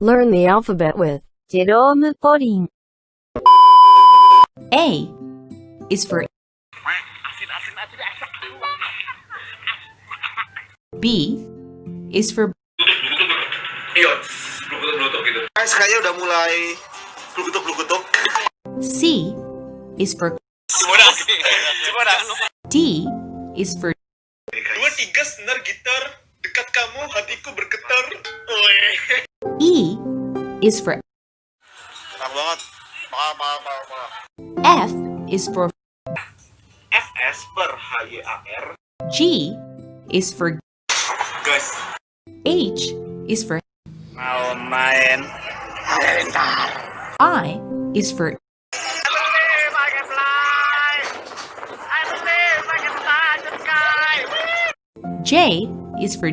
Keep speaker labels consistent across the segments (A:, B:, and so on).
A: Learn the alphabet with
B: Jerome Pauline.
C: A is for B is for C is for D is for
D: Dua tiga senar gitar dekat kamu hatiku bergetar. Weh.
C: E is for. F is for
D: FS per HYAR.
C: G is for
D: Guys,
C: H is for
D: mau main.
C: I is for J is for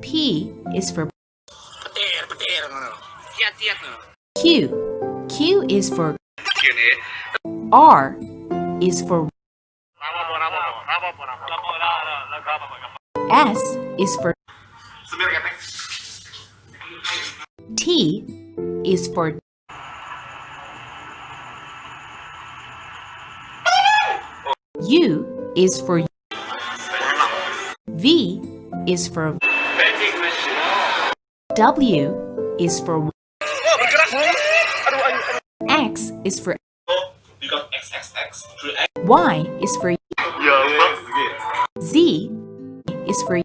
C: P is for. Q. Q is for. R is for S is for. T is for U is for V is for. W is for. X is for. Y is for Z is for